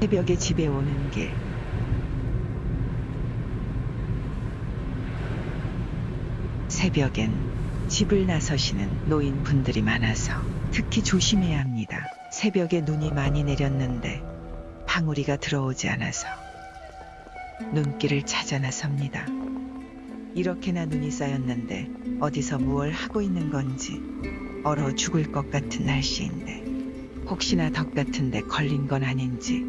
새벽에 집에 오는 길. 새벽엔 집을 나서시는 노인분들이 많아서 특히 조심해야 합니다. 새벽에 눈이 많이 내렸는데 방울이가 들어오지 않아서 눈길을 찾아 나섭니다. 이렇게나 눈이 쌓였는데 어디서 무얼 하고 있는 건지 얼어 죽을 것 같은 날씨인데 혹시나 덕 같은데 걸린 건 아닌지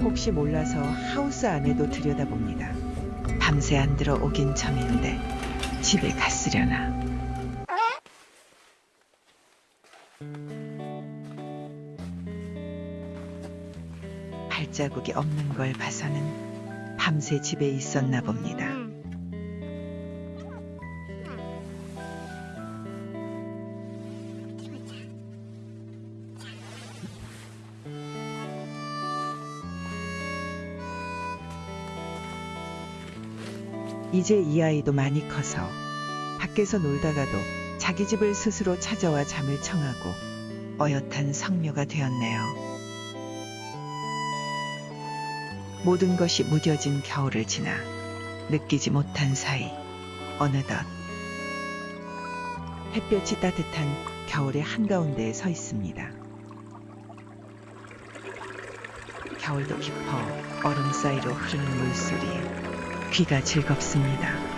혹시 몰라서 하우스 안에도 들여다봅니다. 밤새 안 들어오긴 참인데 집에 갔으려나. 발자국이 없는 걸 봐서는 밤새 집에 있었나 봅니다. 이제 이 아이도 많이 커서 밖에서 놀다가도 자기 집을 스스로 찾아와 잠을 청하고 어엿한 성묘가 되었네요. 모든 것이 무뎌진 겨울을 지나 느끼지 못한 사이 어느덧 햇볕이 따뜻한 겨울의 한가운데에 서 있습니다. 겨울도 깊어 얼음 사이로 흐르는 물소리에 귀가 즐겁습니다.